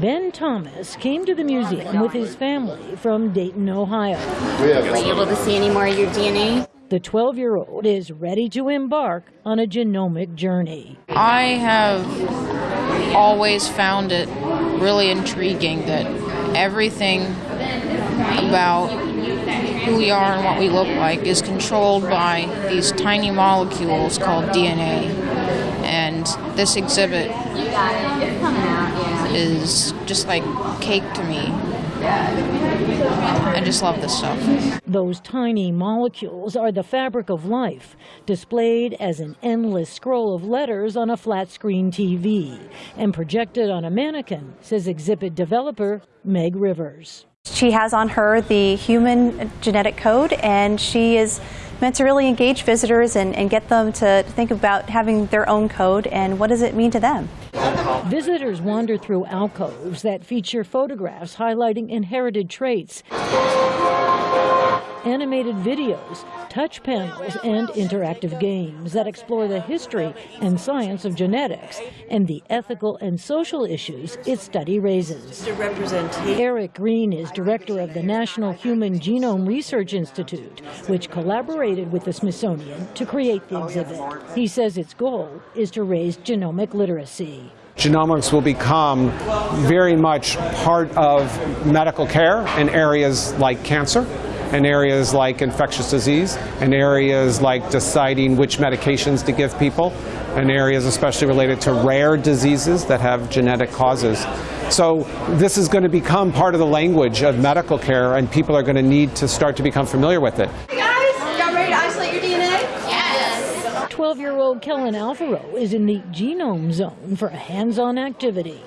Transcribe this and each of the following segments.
Ben Thomas came to the museum with his family from Dayton, Ohio. Were you able to see any more of your DNA? The 12 year old is ready to embark on a genomic journey. I have always found it really intriguing that everything about who we are and what we look like is controlled by these tiny molecules called DNA. And this exhibit is just like cake to me. I just love this stuff. Those tiny molecules are the fabric of life, displayed as an endless scroll of letters on a flat screen TV and projected on a mannequin, says exhibit developer Meg Rivers. She has on her the human genetic code, and she is meant to really engage visitors and, and, get them to think about having their own code and what does it mean to them. Visitors wander through alcoves that feature photographs highlighting inherited traits, animated videos, touch panels, and interactive games that explore the history and science of genetics and the ethical and social issues its study raises. Eric Green is director of the National Human Genome Research Institute, which collaborated with the Smithsonian to create the exhibit. He says its goal is to raise genomic literacy genomics will become very much part of medical care in areas like cancer in areas like infectious disease, in areas like deciding which medications to give people, in areas especially related to rare diseases that have genetic causes. So this is going to become part of the language of medical care, and people are going to need to start to become familiar with it. Hey guys, y'all ready to isolate your DNA? Yes. 12-year-old Kellen Alvaro is in the genome zone for a hands-on activity.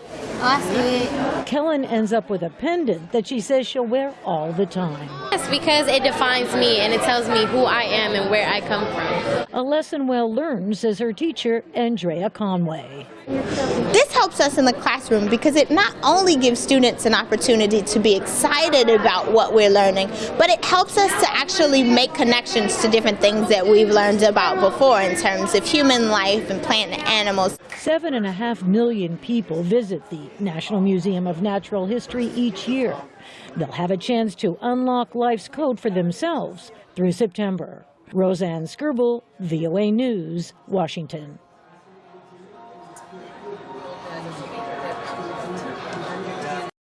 Oh, Kellen ends up with a pendant that she says she'll wear all the time. Yes, because it defines me and it tells me who I am and where I come from. A lesson well learned, says her teacher, Andrea Conway. This helps us in the classroom because it not only gives students an opportunity to be excited about what we're learning, but it helps us to actually make connections to different things that we've learned about before in terms of human life and plant and animals. Seven and a half million people visit the National Museum of Natural History each year. They'll have a chance to unlock code for themselves through September. Rosanne Skirble, VOA News, Washington.